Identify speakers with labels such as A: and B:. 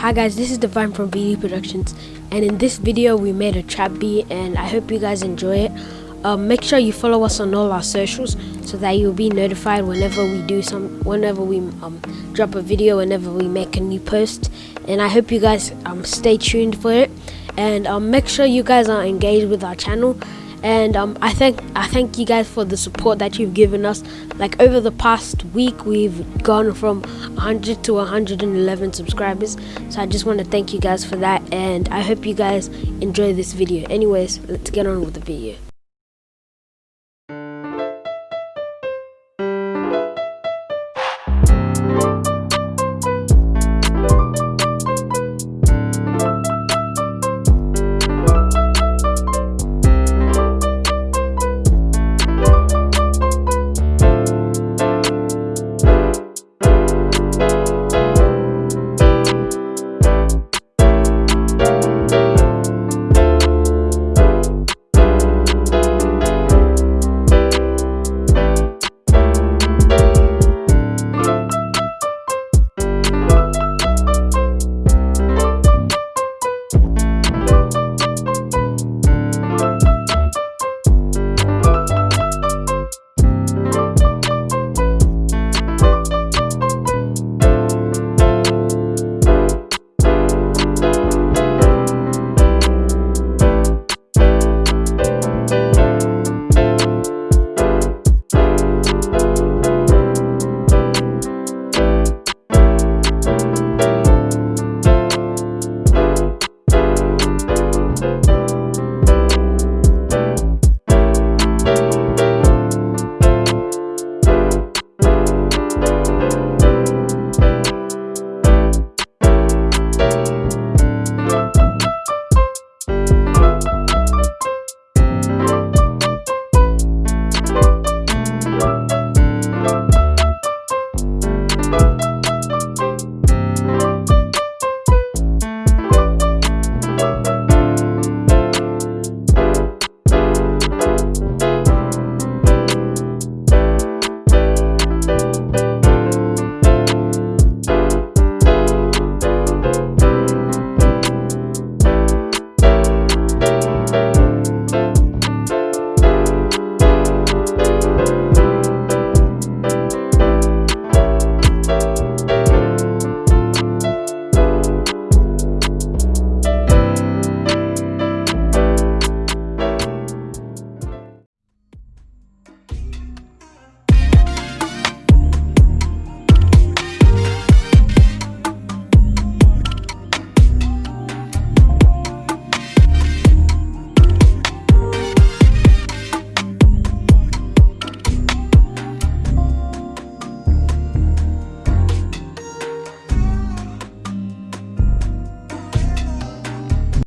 A: Hi guys, this is Divine from VD Productions and in this video we made a trap beat and I hope you guys enjoy it. Um, make sure you follow us on all our socials so that you'll be notified whenever we do some whenever we um, drop a video whenever we make a new post and I hope you guys um, stay tuned for it and um, make sure you guys are engaged with our channel and um, I thank I thank you guys for the support that you've given us. Like over the past week, we've gone from 100 to 111 subscribers. So I just want to thank you guys for that, and I hope you guys enjoy this video. Anyways, let's get on with the video.